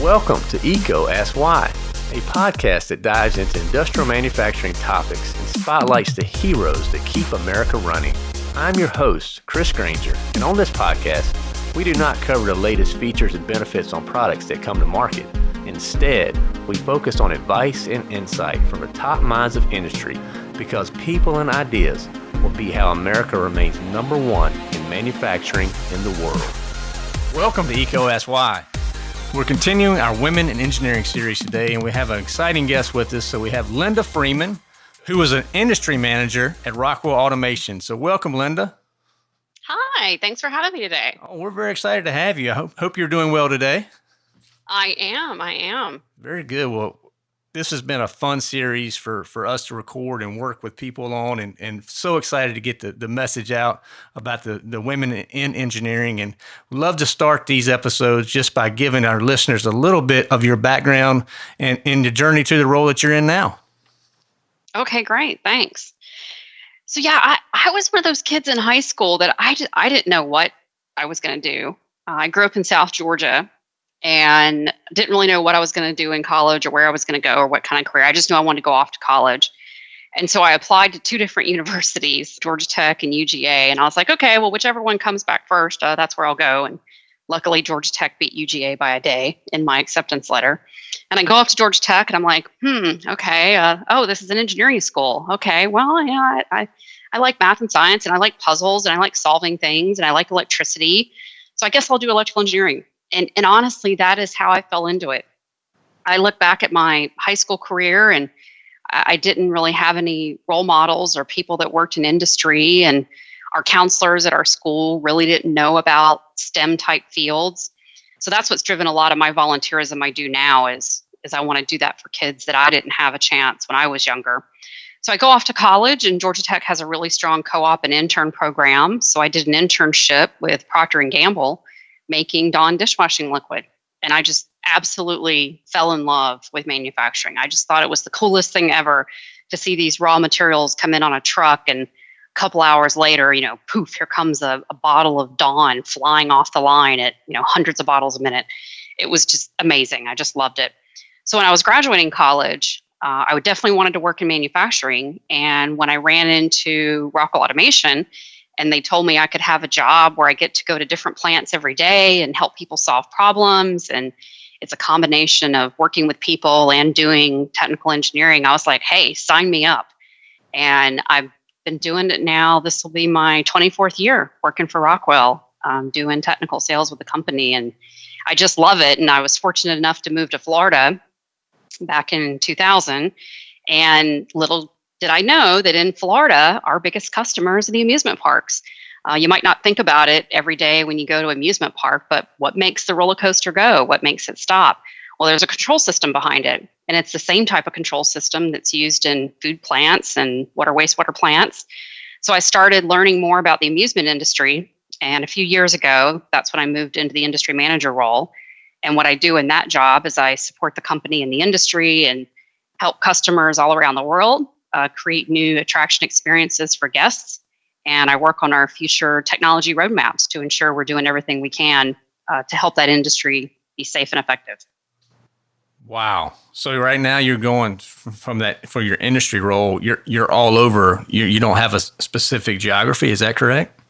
Welcome to EECO Ask Why, a podcast that dives into industrial manufacturing topics and spotlights the heroes that keep America running. I'm your host, Chris Granger, and on this podcast, we do not cover the latest features and benefits on products that come to market. Instead, we focus on advice and insight from the top minds of industry because people and ideas will be how America remains number one in manufacturing in the world. Welcome to EECO Ask Why. We're continuing our Women in Engineering series today, and we have an exciting guest with us. So we have Linda Freeman, who is an industry manager at Rockwell Automation. So welcome, Linda. Hi, thanks for having me today. Oh, we're very excited to have you. I hope, hope you're doing well today. I am. I am. Very good. Well, this has been a fun series for for us to record and work with people on and, and so excited to get the, the message out about the, the women in engineering. And love to start these episodes just by giving our listeners a little bit of your background and in the journey to the role that you're in now. Okay great. Thanks. So yeah i, I was one of those kids in high school that i, just, I didn't know what i was going to do. Uh, i grew up in south georgia and didn't really know what I was going to do in college or where I was going to go or what kind of career. I just knew I wanted to go off to college. And so I applied to two different universities, Georgia Tech and UGA. And I was like, okay, well, whichever one comes back first, uh, that's where I'll go. And luckily, Georgia Tech beat UGA by a day in my acceptance letter. And I go off to Georgia Tech and I'm like, hmm, okay. Uh, oh, this is an engineering school. Okay, well, yeah, I, I, I like math and science and I like puzzles and I like solving things and I like electricity. So I guess I'll do electrical engineering and and honestly that is how i fell into it. I look back at my high school career and i didn't really have any role models or people that worked in industry and our counselors at our school really didn't know about stem type fields. So that's what's driven a lot of my volunteerism i do now is is i want to do that for kids that i didn't have a chance when i was younger. So i go off to college and georgia tech has a really strong co-op and intern program. So i did an internship with procter and gamble making Dawn dishwashing liquid. And I just absolutely fell in love with manufacturing. I just thought it was the coolest thing ever to see these raw materials come in on a truck and a couple hours later, you know, poof, here comes a, a bottle of Dawn flying off the line at, you know, hundreds of bottles a minute. It was just amazing. I just loved it. So when I was graduating college, uh, I definitely wanted to work in manufacturing. And when I ran into Rockwell Automation, and they told me I could have a job where I get to go to different plants every day and help people solve problems. And it's a combination of working with people and doing technical engineering. I was like, hey, sign me up. And I've been doing it now. This will be my 24th year working for Rockwell, um, doing technical sales with the company. And I just love it. And I was fortunate enough to move to Florida back in 2000. And little did I know that in Florida, our biggest customers are the amusement parks? Uh, you might not think about it every day when you go to amusement park, but what makes the roller coaster go? What makes it stop? Well, there's a control system behind it, and it's the same type of control system that's used in food plants and water wastewater plants. So I started learning more about the amusement industry, and a few years ago, that's when I moved into the industry manager role. And what I do in that job is I support the company in the industry and help customers all around the world uh, create new attraction experiences for guests. And I work on our future technology roadmaps to ensure we're doing everything we can uh, to help that industry be safe and effective. Wow. So right now you're going from that for your industry role, you're you're all over. You you don't have a specific geography, is that correct?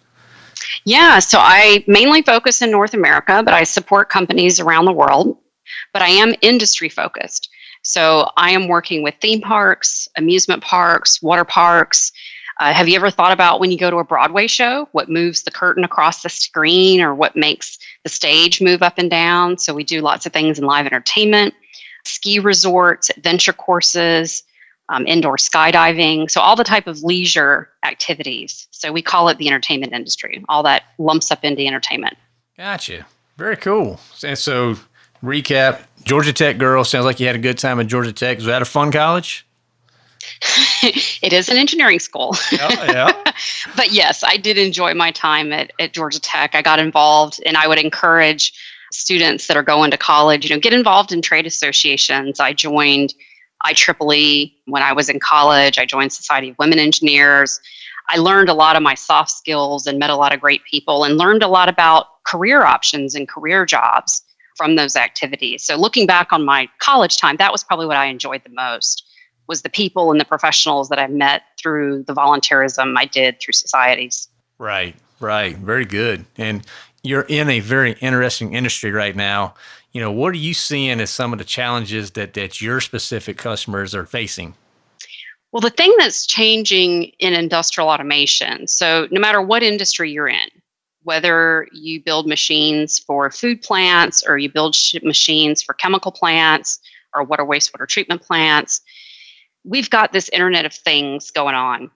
Yeah, so I mainly focus in North America, but I support companies around the world. But I am industry focused. So I am working with theme parks, amusement parks, water parks. Uh, have you ever thought about when you go to a Broadway show, what moves the curtain across the screen or what makes the stage move up and down? So we do lots of things in live entertainment, ski resorts, adventure courses, um, indoor skydiving. So all the type of leisure activities. So we call it the entertainment industry. All that lumps up into entertainment. Gotcha. Very cool. And so recap Georgia Tech girl. Sounds like you had a good time at Georgia Tech. Was that a fun college? it is an engineering school. Oh, yeah. but yes, I did enjoy my time at, at Georgia Tech. I got involved, and I would encourage students that are going to college, you know, get involved in trade associations. I joined IEEE when I was in college. I joined Society of Women Engineers. I learned a lot of my soft skills and met a lot of great people and learned a lot about career options and career jobs from those activities. So looking back on my college time, that was probably what I enjoyed the most was the people and the professionals that I met through the volunteerism I did through societies. Right, right. Very good. And you're in a very interesting industry right now. You know, what are you seeing as some of the challenges that that your specific customers are facing? Well, the thing that's changing in industrial automation, so no matter what industry you're in, whether you build machines for food plants or you build machines for chemical plants or water wastewater treatment plants, we've got this Internet of Things going on.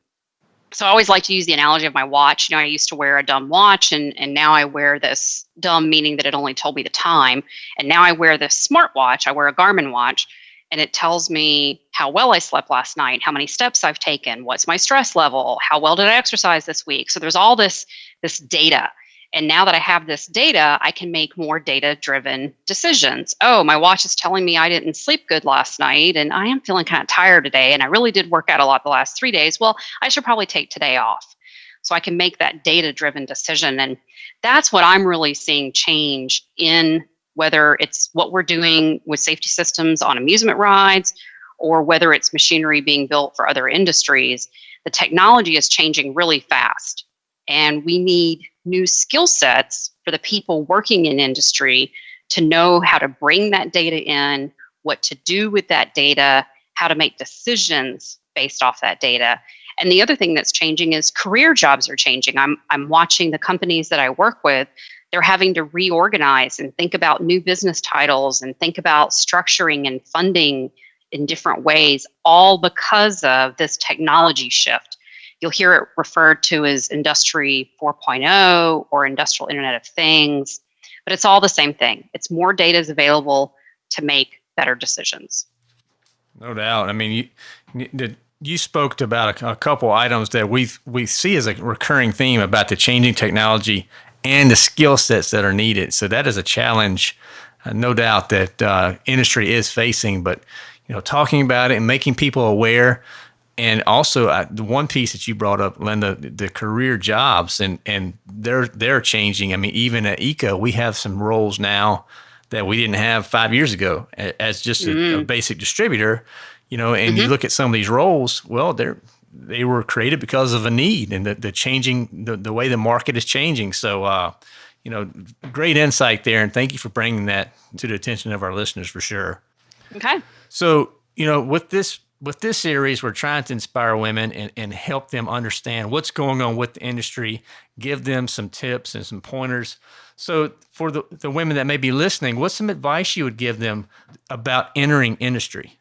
So I always like to use the analogy of my watch. You know, I used to wear a dumb watch and, and now I wear this dumb, meaning that it only told me the time. And now I wear this smart watch. I wear a Garmin watch and it tells me how well I slept last night, how many steps I've taken, what's my stress level, how well did I exercise this week. So there's all this this data and now that I have this data, I can make more data driven decisions. Oh, my watch is telling me I didn't sleep good last night and I am feeling kind of tired today and I really did work out a lot the last three days. Well, I should probably take today off. So I can make that data driven decision. And that's what I'm really seeing change in whether it's what we're doing with safety systems on amusement rides or whether it's machinery being built for other industries. The technology is changing really fast. And we need new skill sets for the people working in industry to know how to bring that data in, what to do with that data, how to make decisions based off that data. And the other thing that's changing is career jobs are changing. I'm, I'm watching the companies that I work with, they're having to reorganize and think about new business titles and think about structuring and funding in different ways, all because of this technology shift. You'll hear it referred to as Industry 4.0 or Industrial Internet of Things, but it's all the same thing. It's more data is available to make better decisions. No doubt. I mean, you, you spoke about a, a couple items that we we see as a recurring theme about the changing technology and the skill sets that are needed. So that is a challenge, uh, no doubt that uh, industry is facing. But you know, talking about it and making people aware and also the one piece that you brought up, Linda, the career jobs, and and they're they're changing. I mean, even at EECO, we have some roles now that we didn't have five years ago as just a, mm. a basic distributor. You know, and mm-hmm. you look at some of these roles. Well, they're they were created because of a need and the, the changing the, the way the market is changing. So, uh, you know, great insight there, and thank you for bringing that to the attention of our listeners for sure. Okay. So, you know, with this with this series, we're trying to inspire women and, and help them understand what's going on with the industry, give them some tips and some pointers. So, for the, the women that may be listening, what's some advice you would give them about entering industry?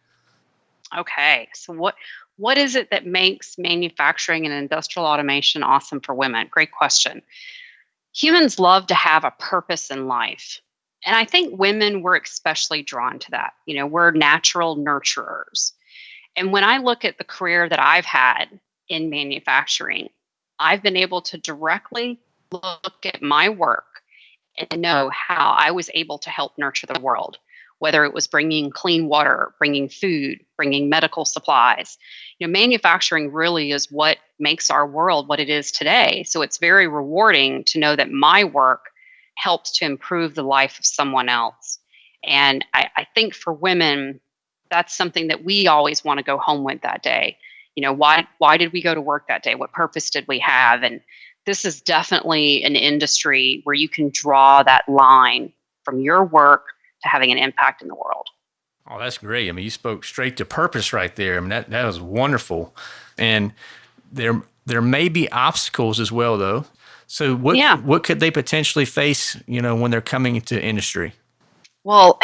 Okay. So, what what is it that makes manufacturing and industrial automation awesome for women? Great question. Humans love to have a purpose in life. And I think women were especially drawn to that. You know, we're natural nurturers. And when I look at the career that I've had in manufacturing, I've been able to directly look at my work and know how I was able to help nurture the world, whether it was bringing clean water, bringing food, bringing medical supplies. You know, manufacturing really is what makes our world what it is today. So it's very rewarding to know that my work helps to improve the life of someone else. And I, I think for women, that's something that we always want to go home with that day. You know why why did we go to work that day? What purpose did we have? And this is definitely an industry where you can draw that line from your work to having an impact in the world. Oh that's great. I mean you spoke straight to purpose right there. I mean that, that was wonderful. And there there may be obstacles as well though. So what yeah. what could they potentially face you know when they're coming into industry? Well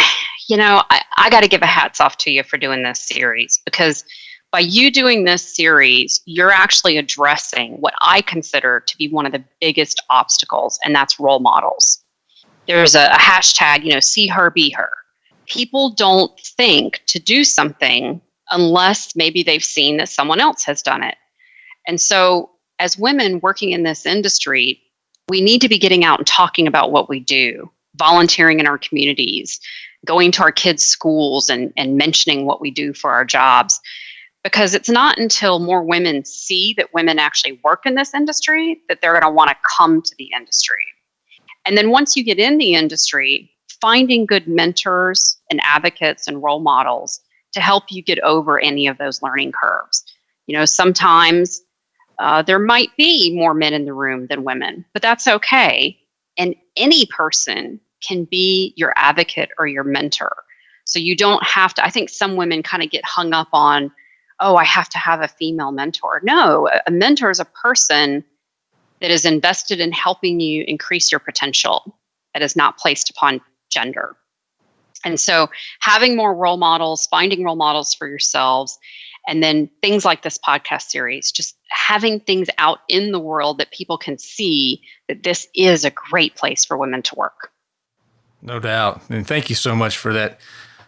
you know, I, I got to give a hats off to you for doing this series because by you doing this series, you're actually addressing what I consider to be one of the biggest obstacles, and that's role models. There's a, a hashtag, you know, see her, be her. People don't think to do something unless maybe they've seen that someone else has done it. And so, as women working in this industry, we need to be getting out and talking about what we do, volunteering in our communities, going to our kids' schools and, and mentioning what we do for our jobs. Because it's not until more women see that women actually work in this industry that they're going to want to come to the industry. And then once you get in the industry, finding good mentors and advocates and role models to help you get over any of those learning curves. You know, sometimes uh, there might be more men in the room than women, but that's okay. And any person can be your advocate or your mentor. So you don't have to, I think some women kind of get hung up on, oh, I have to have a female mentor. No, a mentor is a person that is invested in helping you increase your potential, that is not placed upon gender. And so having more role models, finding role models for yourselves, and then things like this podcast series, just having things out in the world that people can see that this is a great place for women to work. No doubt. And thank you so much for that,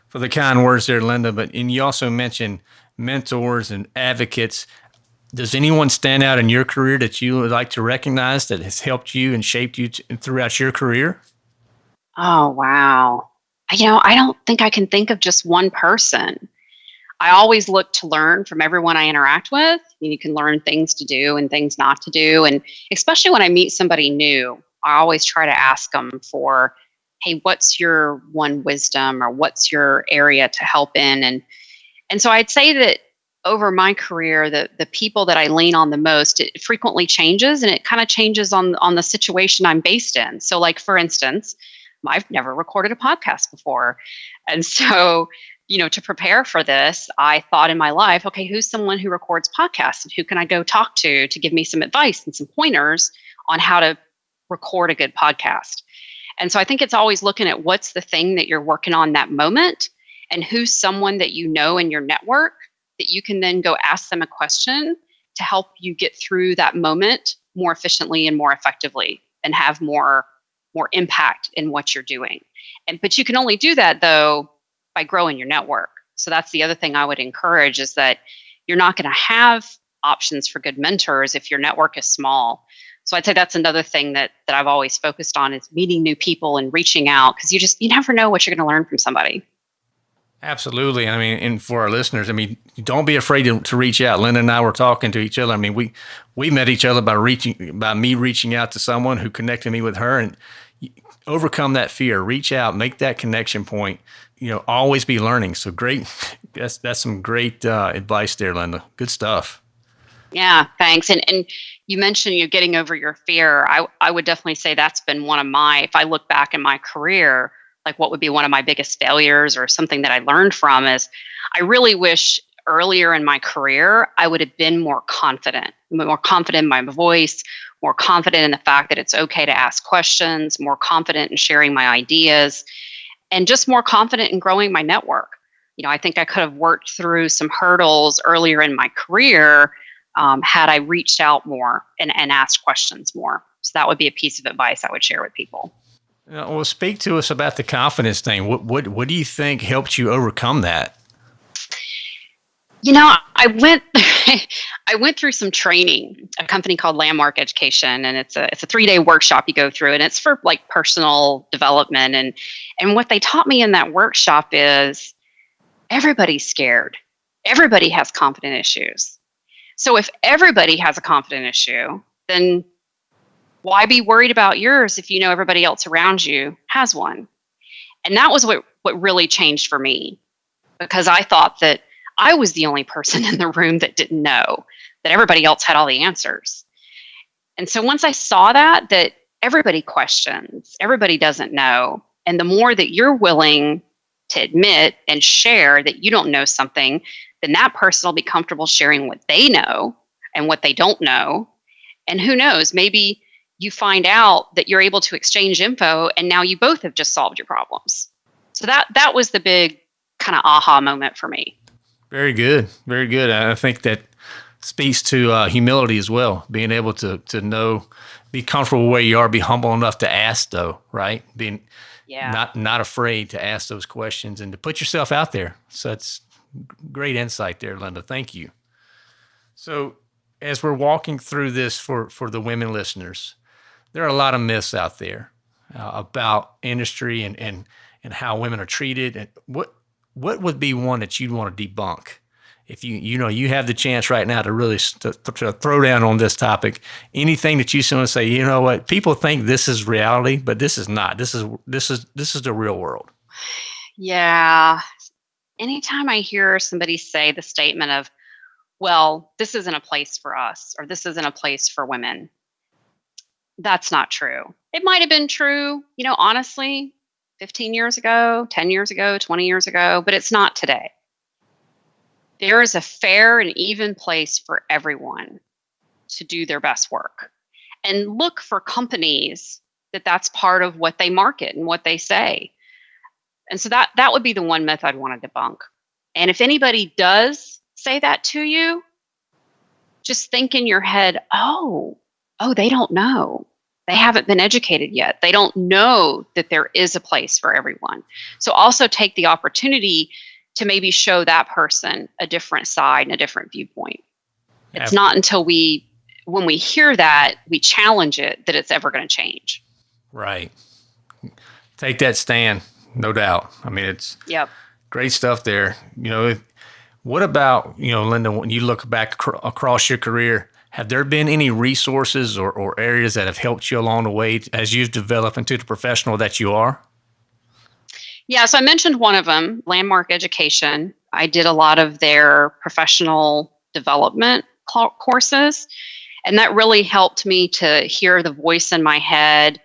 for the kind words there, Linda. But, and you also mentioned mentors and advocates. Does anyone stand out in your career that you would like to recognize that has helped you and shaped you throughout your career? Oh, wow. You know, I don't think I can think of just one person. I always look to learn from everyone I interact with. You can learn things to do and things not to do. And especially when I meet somebody new, I always try to ask them for, hey, what's your one wisdom or what's your area to help in? And and so I'd say that over my career, the the people that I lean on the most, it frequently changes and it kind of changes on on the situation I'm based in. So like for instance, I've never recorded a podcast before. And so you know, to prepare for this, I thought in my life, okay, who's someone who records podcasts and who can I go talk to to give me some advice and some pointers on how to record a good podcast? And so I think it's always looking at what's the thing that you're working on that moment and who's someone that you know in your network that you can then go ask them a question to help you get through that moment more efficiently and more effectively and have more more impact in what you're doing. And but you can only do that though by growing your network. So that's the other thing I would encourage is that you're not going to have options for good mentors if your network is small. So I'd say that's another thing that that I've always focused on is meeting new people and reaching out because you just you never know what you're going to learn from somebody. Absolutely. I mean, and for our listeners, I mean, don't be afraid to, to reach out. Linda and I were talking to each other. I mean, we we met each other by reaching by me reaching out to someone who connected me with her and overcome that fear. Reach out, make that connection point you know, always be learning. So great. That's, that's some great uh, advice there, Linda. Good stuff. Yeah, thanks. And and you mentioned you getting over your fear. I I would definitely say that's been one of my. If I look back in my career, like what would be one of my biggest failures or something that I learned from is, I really wish earlier in my career I would have been more confident, more confident in my voice, more confident in the fact that it's okay to ask questions, more confident in sharing my ideas and just more confident in growing my network. You know, I think I could have worked through some hurdles earlier in my career um, had I reached out more and, and asked questions more. So that would be a piece of advice I would share with people. Well, speak to us about the confidence thing. What what what do you think helped you overcome that? You know, I went I went through some training, a company called Landmark Education, and it's a it's a three day workshop you go through, and it's for like personal development. And and what they taught me in that workshop is everybody's scared. Everybody has confident issues. So if everybody has a confident issue, then why be worried about yours if you know everybody else around you has one? And that was what what really changed for me because I thought that I was the only person in the room that didn't know, that everybody else had all the answers. And so once I saw that, that everybody questions, everybody doesn't know. And the more that you're willing to admit and share that you don't know something, then that person will be comfortable sharing what they know and what they don't know. And who knows, maybe you find out that you're able to exchange info and now you both have just solved your problems. So that that was the big kind of aha moment for me. Very good. Very good. I think that speaks to uh, humility as well, being able to to know, be comfortable where you are, be humble enough to ask, though, right? Being yeah. not not afraid to ask those questions and to put yourself out there. So that's great insight there, Linda. Thank you. So as we're walking through this for for the women listeners, there are a lot of myths out there uh, about industry and and and how women are treated and what what would be one that you'd want to debunk if you you know you have the chance right now to really to, to throw down on this topic, anything that you want to say, you know what, people think this is reality, but this is not. This is this is this is the real world. Yeah. Anytime I hear somebody say the statement of, well, this isn't a place for us, or this isn't a place for women, that's not true. It might have been true, you know, honestly, 15 years ago, 10 years ago, 20 years ago, but it's not today. There is a fair and even place for everyone to do their best work. And look for companies that that's part of what they market and what they say. And so that that would be the one myth I'd want to debunk. And if anybody does say that to you, just think in your head, "Oh, oh, they don't know they haven't been educated yet. They don't know that there is a place for everyone. So also take the opportunity to maybe show that person a different side and a different viewpoint. It's not until we when we hear that, we challenge it that it's ever going to change. Right. Take that stand, no doubt. I mean, it's yep. great stuff there. You know, what about, you know, Linda, when you look back across your career, have there been any resources or, or areas that have helped you along the way as you've developed into the professional that you are? Yeah, so I mentioned one of them, Landmark Education. I did a lot of their professional development courses, and that really helped me to hear the voice in my head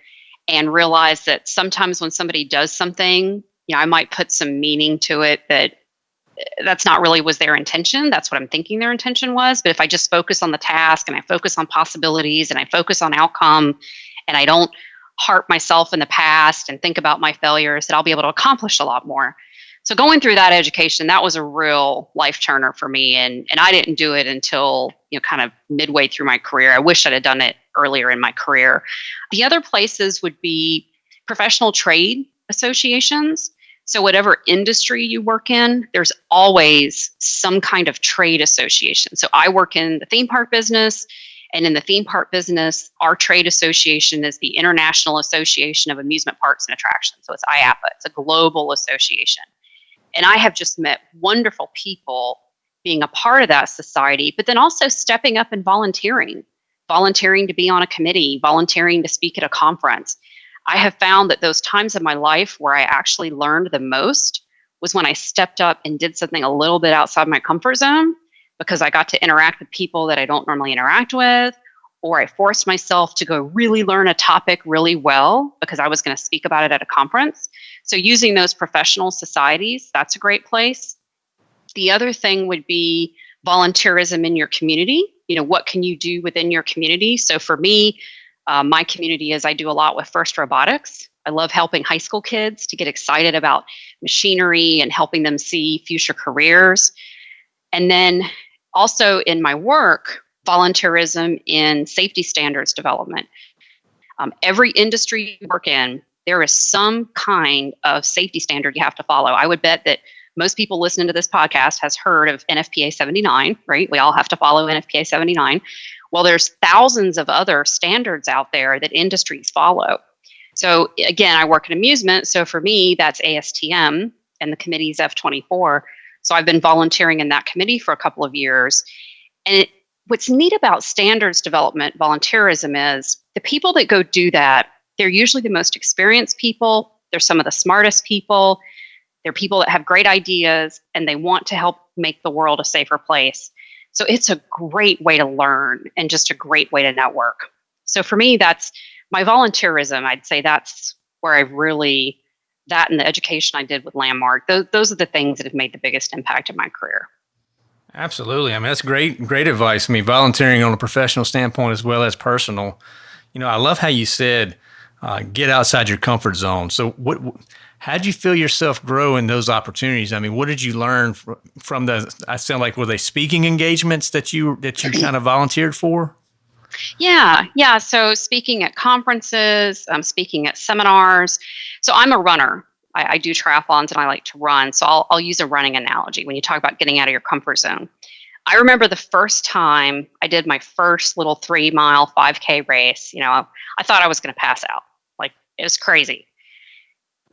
and realize that sometimes when somebody does something, you know, I might put some meaning to it that eh, that's not really was their intention. That's what I'm thinking their intention was. But if I just focus on the task and I focus on possibilities and I focus on outcome and I don't harp myself in the past and think about my failures, that I'll be able to accomplish a lot more. So going through that education, that was a real life turner for me. And and I didn't do it until, you know, kind of midway through my career. I wish I'd have done it earlier in my career. The other places would be professional trade associations. So, whatever industry you work in, there's always some kind of trade association. So, I work in the theme park business. And in the theme park business, our trade association is the International Association of Amusement Parks and Attractions. So it's IAAPA, it's a global association. And I have just met wonderful people being a part of that society, but then also stepping up and volunteering, volunteering to be on a committee, volunteering to speak at a conference. I have found that those times in my life where I actually learned the most was when I stepped up and did something a little bit outside my comfort zone because I got to interact with people that I don't normally interact with, or I forced myself to go really learn a topic really well because I was going to speak about it at a conference. So, using those professional societies, that's a great place. The other thing would be volunteerism in your community. You know, what can you do within your community? So, for me, uh, my community is I do a lot with FIRST Robotics. I love helping high school kids to get excited about machinery and helping them see future careers. And then also in my work, volunteerism in safety standards development. Um, every industry you work in, there is some kind of safety standard you have to follow. I would bet that most people listening to this podcast has heard of NFPA 79, right? We all have to follow NFPA 79. Well, there's thousands of other standards out there that industries follow. So again, I work in amusement. So for me, that's ASTM and the committee's F24. So I've been volunteering in that committee for a couple of years. And it, what's neat about standards development volunteerism is the people that go do that, they're usually the most experienced people. They're some of the smartest people. They're people that have great ideas and they want to help make the world a safer place. So it's a great way to learn and just a great way to network. So for me, that's my volunteerism. I'd say that's where I've really, that and the education I did with Landmark, those, those are the things that have made the biggest impact in my career. Absolutely. I mean, that's great, great advice. I mean, volunteering on a professional standpoint as well as personal. You know, I love how you said, uh, get outside your comfort zone. So, what, how did you feel yourself grow in those opportunities? I mean, what did you learn from the? I sound like were they speaking engagements that you that you kind of volunteered for? Yeah, yeah. So speaking at conferences, um, speaking at seminars. So I'm a runner. I, I, do triathlons and I like to run. So I'll, I'll use a running analogy when you talk about getting out of your comfort zone. I remember the first time I did my first little three mile 5K race. You know, I thought I was going to pass out. Like it was crazy.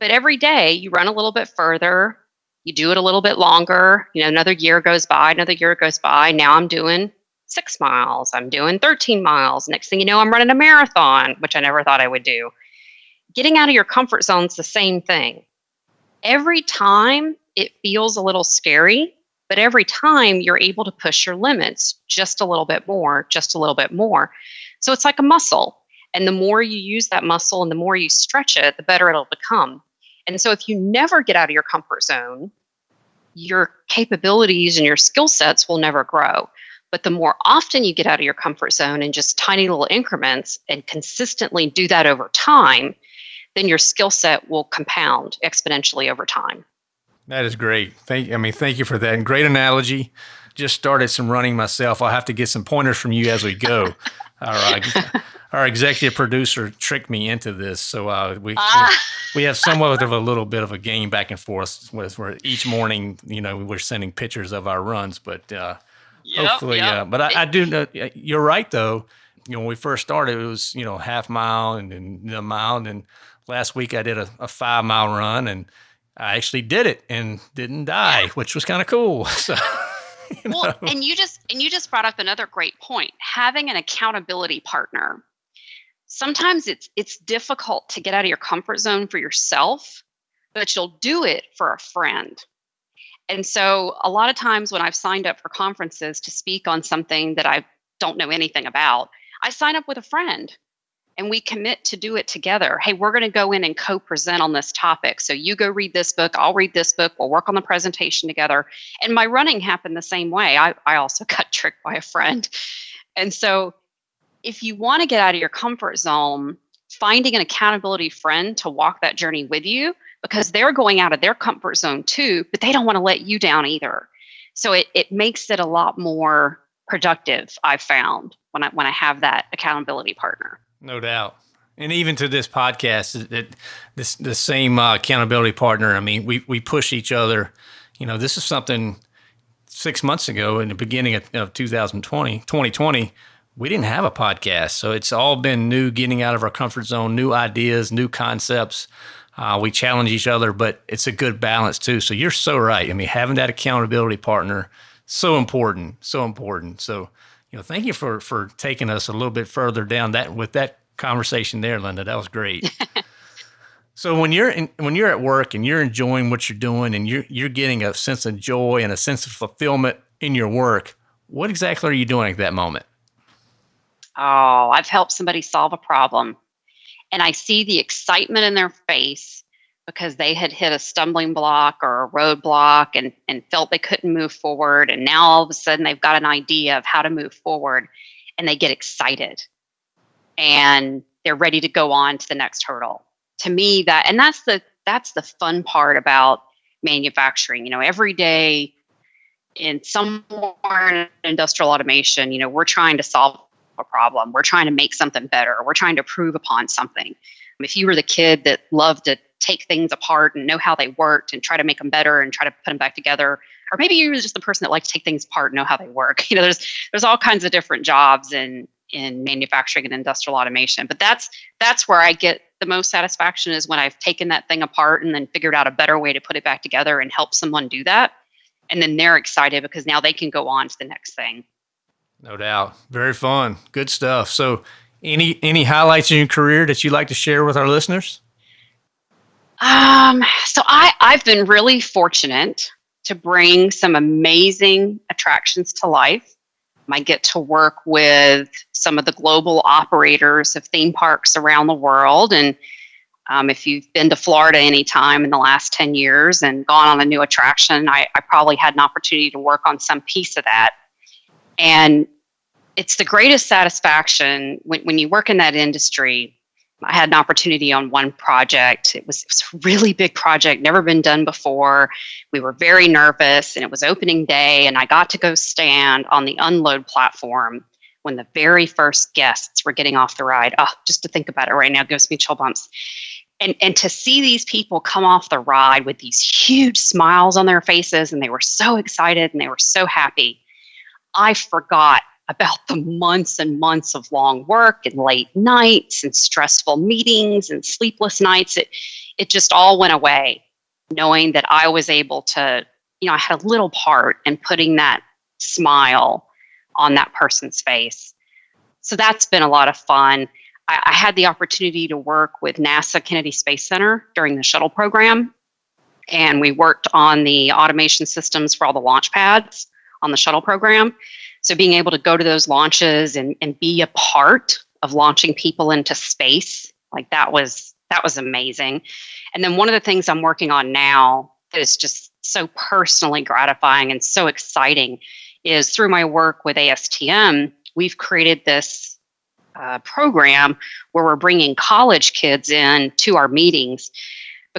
But every day you run a little bit further You do it a little bit longer. You know, another year goes by, another year goes by. Now I'm doing six miles. I'm doing 13 miles. Next thing you know, I'm running a marathon, which I never thought I would do. Getting out of your comfort zone is the same thing. Every time it feels a little scary, but every time you're able to push your limits just a little bit more, just a little bit more. So it's like a muscle. And the more you use that muscle and the more you stretch it, the better it'll become. And so if you never get out of your comfort zone, your capabilities and your skill sets will never grow. But the more often you get out of your comfort zone in just tiny little increments and consistently do that over time, then your skill set will compound exponentially over time. That is great. Thank I mean, thank you for that. And great analogy. Just started some running myself. I'll have to get some pointers from you as we go. All right. Our executive producer tricked me into this, so uh, we, ah. we have somewhat of a little bit of a game back and forth with where each morning, you know, we're sending pictures of our runs, but uh, yep, hopefully, yep. Uh, but I, I, do know you're right though. You know, when we first started, it was you know half mile and then a mile, and then last week I did a, a five mile run and I actually did it and didn't die, yeah. which was kind of cool. So. You know. Well, and you just and you just brought up another great point. Having an accountability partner. Sometimes it's it's difficult to get out of your comfort zone for yourself, but you'll do it for a friend. And so a lot of times when I've signed up for conferences to speak on something that I don't know anything about, I sign up with a friend and we commit to do it together. Hey, we're going to go in and co present on this topic. So you go read this book, I'll read this book, we'll work on the presentation together. And my running happened the same way. I, I also got tricked by a friend. And so if you want to get out of your comfort zone, finding an accountability friend to walk that journey with you because they're going out of their comfort zone too, but they don't want to let you down either. So it, it makes it a lot more productive, I've found when I when I have that accountability partner. No doubt. And even to this podcast, that this the same uh, accountability partner. I mean, we we push each other. You know, this is something six months ago in the beginning of, of 2020, 2020, we didn't have a podcast. So it's all been new, getting out of our comfort zone, new ideas, new concepts. Uh, we challenge each other, but it's a good balance too. So you're so right. I mean, having that accountability partner, so important, so important. So you know, thank you for for taking us a little bit further down that with that conversation there, Linda. That was great. so when you're in, when you're at work and you're enjoying what you're doing and you're you're getting a sense of joy and a sense of fulfillment in your work, what exactly are you doing at that moment? Oh, I've helped somebody solve a problem, and I see the excitement in their face because they had hit a stumbling block or a roadblock and, and felt they couldn't move forward. And now all of a sudden they've got an idea of how to move forward and they get excited and they're ready to go on to the next hurdle. To me, that and that's the that's the fun part about manufacturing. You know, every day in somewhere in industrial automation, you know, we're trying to solve a problem. We're trying to make something better. We're trying to prove upon something. If you were the kid that loved to take things apart and know how they worked and try to make them better and try to put them back together. Or maybe you're just the person that likes to take things apart and know how they work. You know there's there's all kinds of different jobs in in manufacturing and industrial automation but that's that's where i get the most satisfaction is when i've taken that thing apart and then figured out a better way to put it back together and help someone do that. And then they're excited because now they can go on to the next thing. No doubt. Very fun. Good stuff. So any any highlights in your career that you'd like to share with our listeners um, so I, I've been really fortunate to bring some amazing attractions to life. I get to work with some of the global operators of theme parks around the world. And um, if you've been to Florida any time in the last 10 years and gone on a new attraction, I, I probably had an opportunity to work on some piece of that. And it's the greatest satisfaction when, when you work in that industry I had an opportunity on one project. It was, it was, a really big project, never been done before. We were very nervous, and it was opening day, and I got to go stand on the unload platform when the very first guests were getting off the ride. Oh, just to think about it right now gives me chill bumps. And, and to see these people come off the ride with these huge smiles on their faces, and they were so excited and they were so happy. I forgot about the months and months of long work and late nights and stressful meetings and sleepless nights. It, it just all went away. knowing that I was able to, you know, I had a little part in putting that smile on that person's face. So that's been a lot of fun. I, I had the opportunity to work with NASA Kennedy Space Center during the shuttle program. And we worked on the automation systems for all the launch pads on the shuttle program. So being able to go to those launches and, and be a part of launching people into space, like that was that was amazing. And then one of the things I'm working on now that is just so personally gratifying and so exciting is through my work with ASTM, we've created this uh, program where we're bringing college kids in to our meetings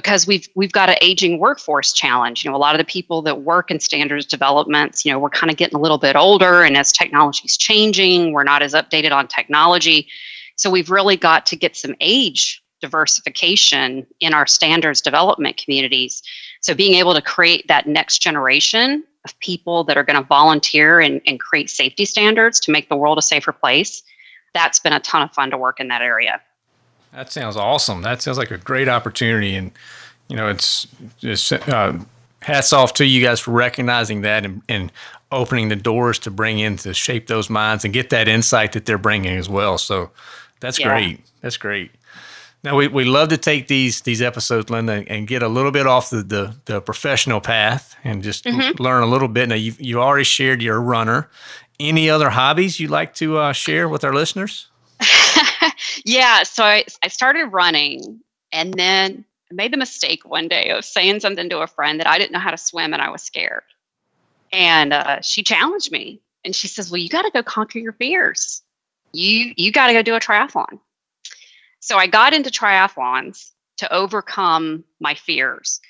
because we've we've got an aging workforce challenge. You know, a lot of the people that work in standards developments, you know, we're kind of getting a little bit older, and as technology's changing, we're not as updated on technology. So we've really got to get some age diversification in our standards development communities. So being able to create that next generation of people that are going to volunteer and, and create safety standards to make the world a safer place, that's been a ton of fun to work in that area. That sounds awesome. That sounds like a great opportunity, and you know, it's just uh, hats off to you guys for recognizing that and, and opening the doors to bring in to shape those minds and get that insight that they're bringing as well. So that's yeah. great. That's great. Now we, we love to take these these episodes, Linda, and get a little bit off the the, the professional path and just mm-hmm. learn a little bit. Now you you already shared you're runner. Any other hobbies you'd like to uh, share with our listeners? yeah, so I, I started running and then I made the mistake one day of saying something to a friend that I didn't know how to swim and I was scared. And uh, she challenged me and she says, Well, you got to go conquer your fears. You, you got to go do a triathlon. So I got into triathlons to overcome my fears.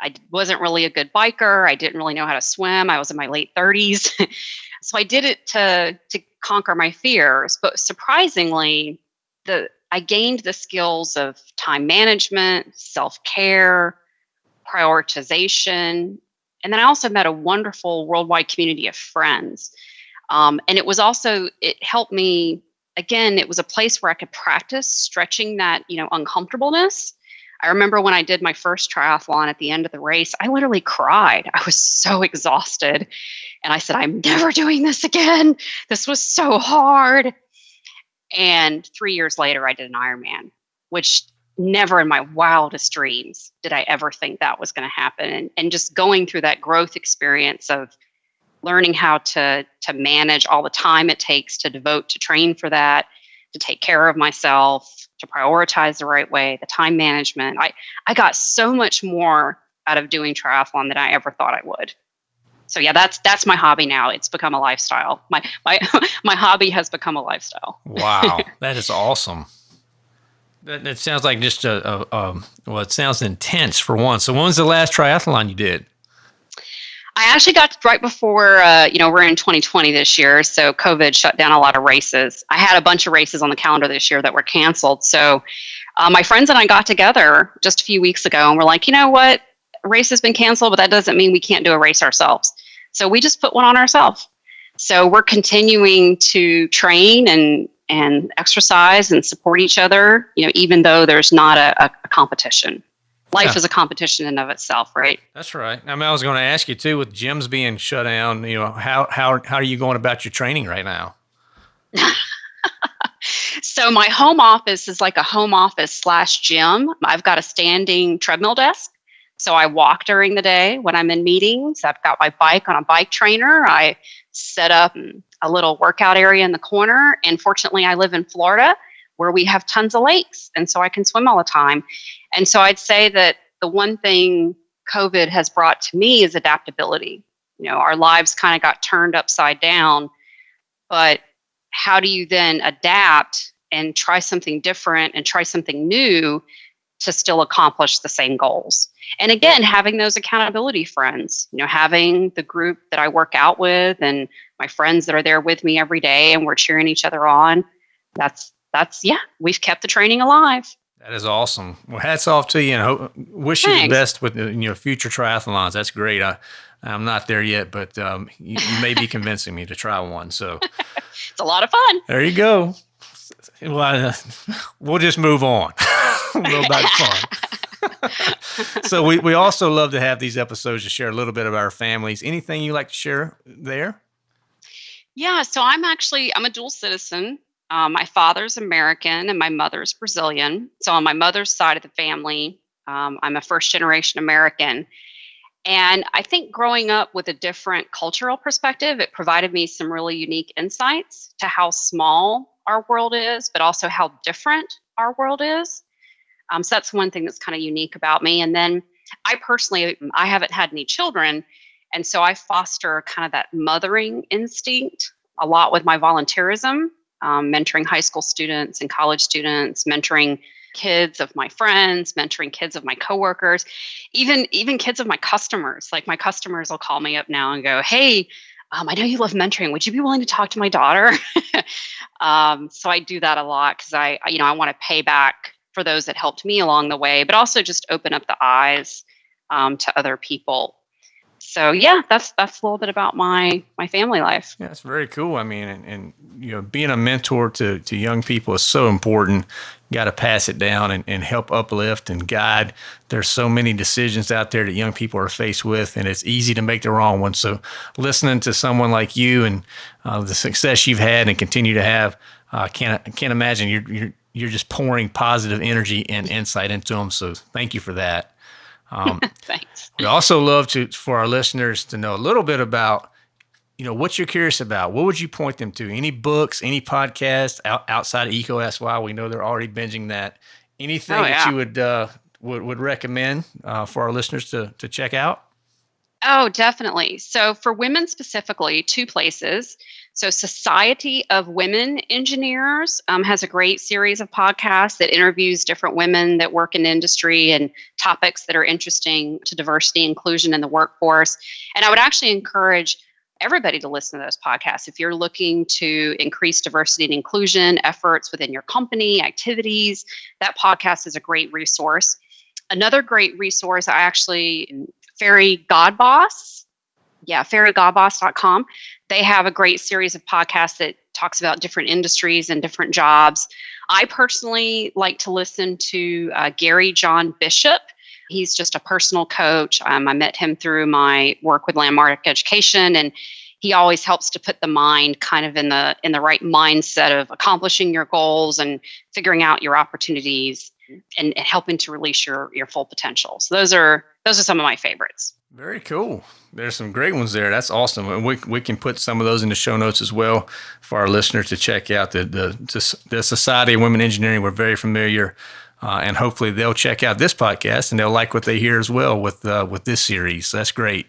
I wasn't really a good biker. I didn't really know how to swim. I was in my late 30s. so I did it to, to conquer my fears. But surprisingly, the I gained the skills of time management, self-care, prioritization, and then I also met a wonderful worldwide community of friends. Um, and it was also it helped me again. It was a place where I could practice stretching that you know uncomfortableness. I remember when I did my first triathlon at the end of the race, I literally cried. I was so exhausted. And I said, I'm never doing this again. This was so hard. And three years later, I did an Ironman, which never in my wildest dreams did I ever think that was going to happen. And, and just going through that growth experience of learning how to, to manage all the time it takes to devote to train for that, to take care of myself, to prioritize the right way, the time management. I, I got so much more out of doing triathlon than I ever thought I would so yeah, that's that's my hobby now. It's become a lifestyle. My my my hobby has become a lifestyle. wow, that is awesome. That, that sounds like just a, a, a, well, it sounds intense for one. So when was the last triathlon you did? I actually got right before, uh, you know, we're in 2020 this year, so COVID shut down a lot of races. I had a bunch of races on the calendar this year that were canceled. So uh, my friends and I got together just a few weeks ago and we're like, you know what? Race has been canceled, but that doesn't mean we can't do a race ourselves. So we just put one on ourselves. So we're continuing to train and and exercise and support each other, you know, even though there's not a, a competition. Life yeah. is a competition in of itself, right? That's right. I mean, I was going to ask you too, with gyms being shut down, you know, how how how are you going about your training right now? so my home office is like a home office slash gym. I've got a standing treadmill desk so I walk during the day when I'm in meetings. I've got my bike on a bike trainer. I set up a little workout area in the corner. And fortunately, I live in Florida where we have tons of lakes. And so I can swim all the time. And so I'd say that the one thing COVID has brought to me is adaptability. You know, our lives kind of got turned upside down. But how do you then adapt and try something different and try something new to still accomplish the same goals. And again, having those accountability friends, you know, having the group that I work out with and my friends that are there with me every day and we're cheering each other on. That's that's yeah, we've kept the training alive. That is awesome. Well, hats off to you and hope, wish Thanks. you the best with in your future triathlons. That's great. I, I'm not there yet, but um, you, you may be convincing me to try one. So it's a lot of fun. There you go. Well, uh, we'll just move on. about fun. so we, we also love to have these episodes to share a little bit about our families. Anything you like to share there? Yeah, so I'm actually I'm a dual citizen. Um, my father's American and my mother's Brazilian. So on my mother's side of the family, um, I'm a first generation American. And I think growing up with a different cultural perspective, it provided me some really unique insights to how small our world is, but also how different our world is. Um, so that's one thing that's kind of unique about me. And then I personally, I haven't had any children. And so I foster kind of that mothering instinct a lot with my volunteerism, um, mentoring high school students and college students, mentoring kids of my friends mentoring kids of my coworkers even even kids of my customers like my customers will call me up now and go hey um, i know you love mentoring would you be willing to talk to my daughter um, so i do that a lot because I you know i want to pay back for those that helped me along the way but also just open up the eyes um, to other people so yeah, that's that's a little bit about my my family life. Yeah, it's very cool. I mean, and, and you know, being a mentor to to young people is so important. Got to pass it down and, and help uplift and guide. There's so many decisions out there that young people are faced with, and it's easy to make the wrong one. So, listening to someone like you and uh, the success you've had and continue to have, I uh, can't can't imagine you're you're you're just pouring positive energy and insight into them. So, thank you for that. Um, Thanks. We also love to for our listeners to know a little bit about, you know, what you're curious about. What would you point them to? Any books, any podcasts out, outside of EECO Asks Why? We know they're already binging that. Anything oh, yeah. that you would uh, would would recommend uh, for our listeners to to check out? Oh, definitely. So for women specifically, two places. So, Society of Women Engineers um, has a great series of podcasts that interviews different women that work in industry and topics that are interesting to diversity inclusion in the workforce. And I would actually encourage everybody to listen to those podcasts. If you're looking to increase diversity and inclusion efforts within your company, activities, that podcast is a great resource. Another great resource, I actually, Fairy God Boss yeah, fairygodboss.com. They have a great series of podcasts that talks about different industries and different jobs. I personally like to listen to uh, Gary John Bishop. He's just a personal coach. Um, I met him through my work with Landmark Education, and he always helps to put the mind kind of in the in the right mindset of accomplishing your goals and figuring out your opportunities and, and helping to release your your full potential. So those are those are some of my favorites. Very cool. There's some great ones there. That's awesome. And we, we can put some of those in the show notes as well for our listeners to check out. The, the, the Society of Women Engineering, we're very familiar. Uh, and hopefully they'll check out this podcast and they'll like what they hear as well with uh, with this series. That's great.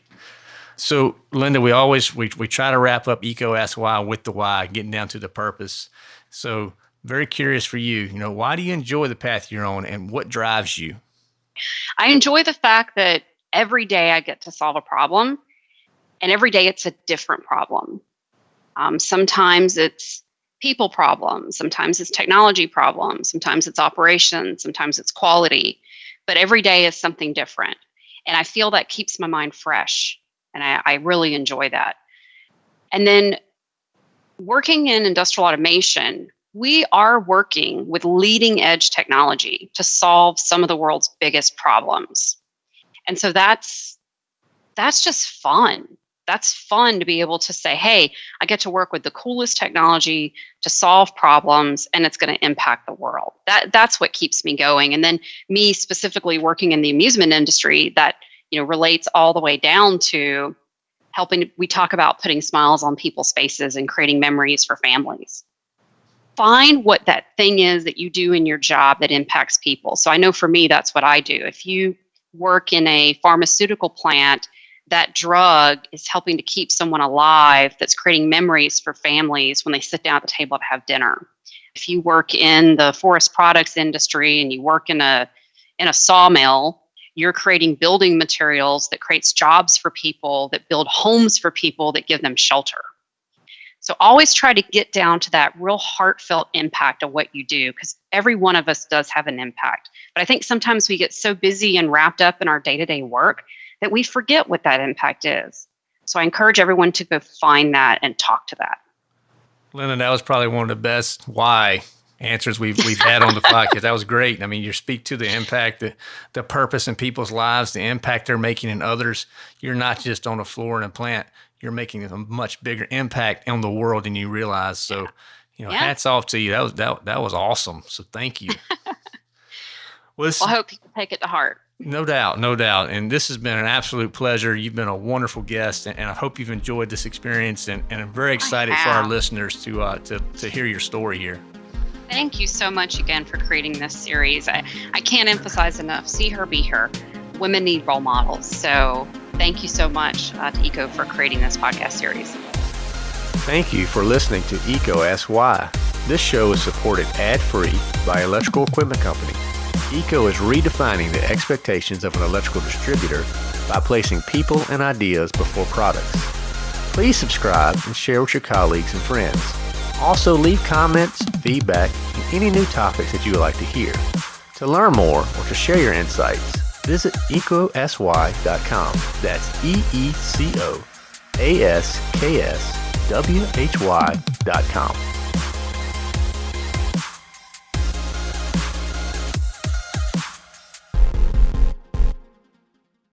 So, Linda, we always we, we try to wrap up EECO Ask Why with the why, getting down to the purpose. So, very curious for you. You know, why do you enjoy the path you're on, and what drives you? I enjoy the fact that every day I get to solve a problem, and every day it's a different problem. Um, sometimes it's people problems, sometimes it's technology problems, sometimes it's operations, sometimes it's quality, but every day is something different. And I feel that keeps my mind fresh, and I, I really enjoy that. And then working in industrial automation, we are working with leading edge technology to solve some of the world's biggest problems. And so that's that's just fun. That's fun to be able to say hey i get to work with the coolest technology to solve problems and it's going to impact the world. That that's what keeps me going. And then me specifically working in the amusement industry that you know relates all the way down to helping we talk about putting smiles on people's faces and creating memories for families find what that thing is that you do in your job that impacts people so i know for me that's what i do if you work in a pharmaceutical plant, that drug is helping to keep someone alive that's creating memories for families when they sit down at the table to have dinner. If you work in the forest products industry and you work in a in a sawmill, you're creating building materials that creates jobs for people, that build homes for people, that give them shelter. So always try to get down to that real heartfelt impact of what you do because every one of us does have an impact. But I think sometimes we get so busy and wrapped up in our day to day work that we forget what that impact is. So I encourage everyone to go find that and talk to that. Linda, that was probably one of the best why answers we've we've had on the podcast. That was great. I mean, you speak to the impact, the the purpose in people's lives, the impact they're making in others. You're not just on a floor in a plant. You're making a much bigger impact on the world than you realize. So, you know, Yeah. hats off to you. That was that that was awesome. So thank you. well, this, Well, I hope people take it to heart. no doubt, no doubt. And this has been an absolute pleasure. You've been a wonderful guest, and, and I hope you've enjoyed this experience. And, and I'm very excited for our listeners to uh, to to hear your story here. Thank you so much again for creating this series. I, I can't emphasize enough see her, be her. Women need role models. So thank you so much uh, to EECO for creating this podcast series. Thank you for listening to EECO Ask Why. This show is supported ad-free by Electrical Equipment Company. EECO is redefining the expectations of an electrical distributor by placing people and ideas before products. Please subscribe and share with your colleagues and friends. Also leave comments, feedback, and any new topics that you would like to hear. To learn more or to share your insights, visit eecoaskswhy.com. That's E E C O A S K S W H Y dot com.